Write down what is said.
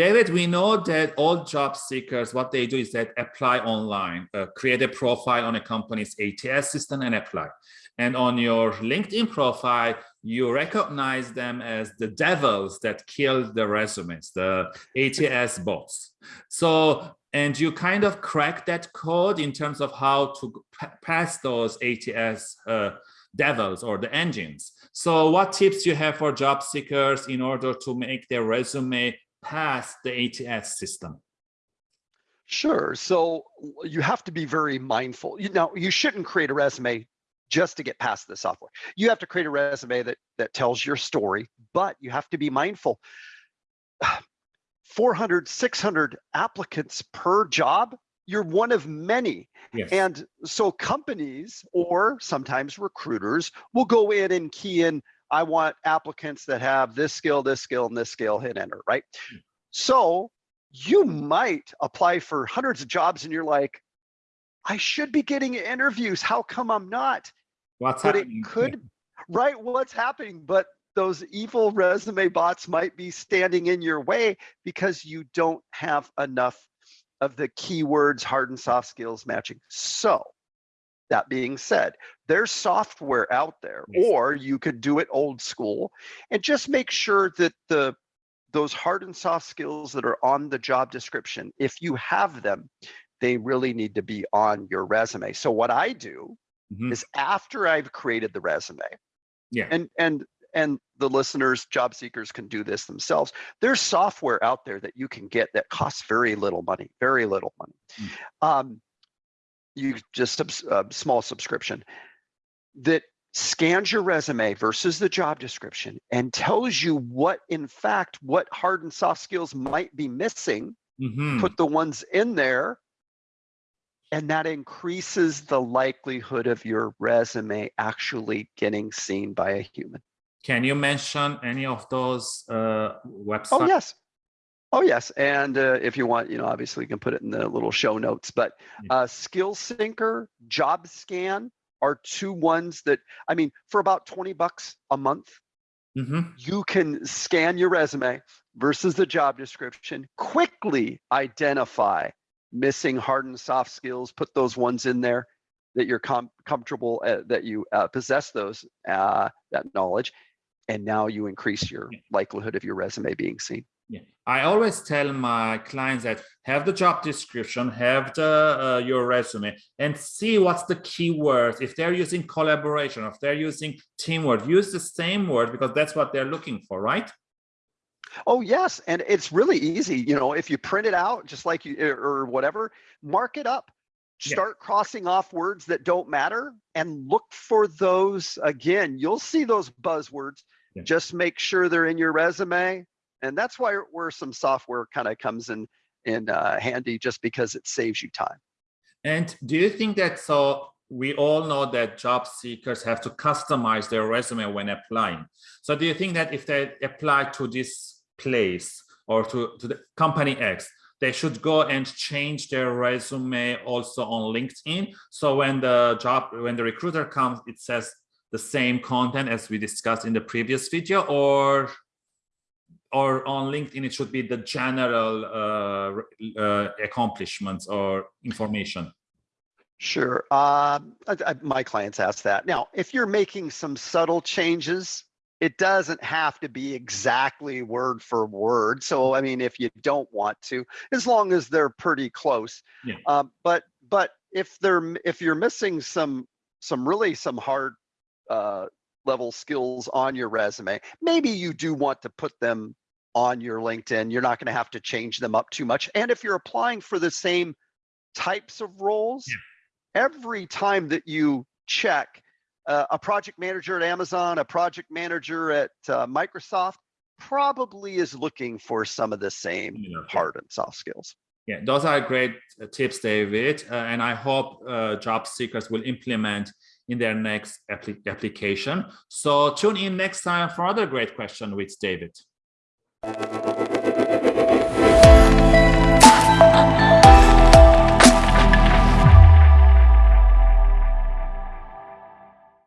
David, we know that all job seekers, what they do is that apply online, uh, create a profile on a company's ATS system and apply. And on your LinkedIn profile, you recognize them as the devils that killed the resumes, the ATS bots. So, and you kind of crack that code in terms of how to pass those ATS uh, devils or the engines. So what tips you have for job seekers in order to make their resume pass the ATS system? Sure. So you have to be very mindful. You know, you shouldn't create a resume just to get past the software. You have to create a resume that that tells your story, but you have to be mindful. 400, 600 applicants per job, you're one of many. Yes. And so companies or sometimes recruiters will go in and key in, I want applicants that have this skill, this skill, and this skill, hit enter, right? Hmm. So you might apply for hundreds of jobs and you're like, I should be getting interviews. How come I'm not? What's but happening? it could, right? What's happening? But those evil resume bots might be standing in your way because you don't have enough of the keywords, hard and soft skills matching. So that being said, there's software out there, or you could do it old school and just make sure that the those hard and soft skills that are on the job description, if you have them, they really need to be on your resume. So what I do mm -hmm. is after I've created the resume, yeah, and and and the listeners, job seekers can do this themselves. There's software out there that you can get that costs very little money, very little money. Mm. Um, you just a, a small subscription that scans your resume versus the job description and tells you what, in fact, what hard and soft skills might be missing. Mm -hmm. Put the ones in there and that increases the likelihood of your resume actually getting seen by a human. Can you mention any of those uh, websites? Oh, yes. Oh, yes. And uh, if you want, you know, obviously you can put it in the little show notes, but uh, SkillSyncer, JobScan are two ones that, I mean, for about 20 bucks a month, mm -hmm. you can scan your resume versus the job description, quickly identify missing hard and soft skills, put those ones in there that you're com comfortable uh, that you uh, possess those uh, that knowledge, and now you increase your likelihood of your resume being seen. Yeah, I always tell my clients that have the job description, have the uh, your resume, and see what's the keyword. If they're using collaboration, if they're using teamwork, use the same word because that's what they're looking for, right? Oh, yes. And it's really easy. You know, if you print it out, just like you or whatever, mark it up. Start yeah. crossing off words that don't matter and look for those again. You'll see those buzzwords. Yeah. Just make sure they're in your resume. And that's why where some software kind of comes in in uh, handy just because it saves you time. And do you think that so we all know that job seekers have to customize their resume when applying. So do you think that if they apply to this place or to, to the company X, they should go and change their resume also on LinkedIn. So when the job, when the recruiter comes, it says the same content as we discussed in the previous video or or on LinkedIn, it should be the general uh, uh, accomplishments or information. Sure. Uh, I, I, my clients ask that. Now, if you're making some subtle changes, it doesn't have to be exactly word for word. So, I mean, if you don't want to, as long as they're pretty close. Yeah. Um, but but if they're if you're missing some some really some hard uh, level skills on your resume, maybe you do want to put them on your LinkedIn. You're not going to have to change them up too much. And if you're applying for the same types of roles, yeah. every time that you check uh, a project manager at Amazon, a project manager at uh, Microsoft probably is looking for some of the same yeah. hard and soft skills. Yeah, those are great uh, tips, David. Uh, and I hope uh, job seekers will implement in their next application. So tune in next time for other great question with David.